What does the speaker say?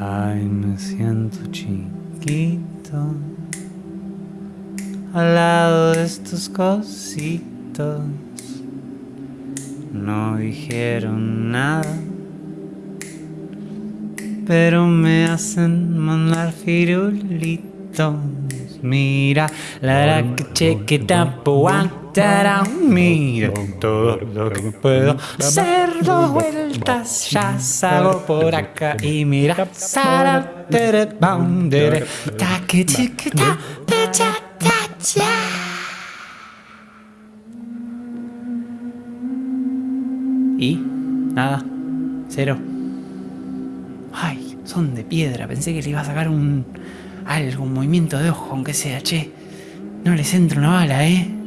Ay, me siento chiquito al lado de estos cositos. No dijeron nada, pero me hacen mandar firulitos. Mira, la la que chequeta Mira todo lo que puedo hacer dos vueltas. Ya salgo por acá y mira. Sara, tere, bam, tere, ta, cha. Y nada, cero. Ay, son de piedra. Pensé que le iba a sacar un algo, un movimiento de ojo, aunque sea, che. No les entra una bala, ¿eh?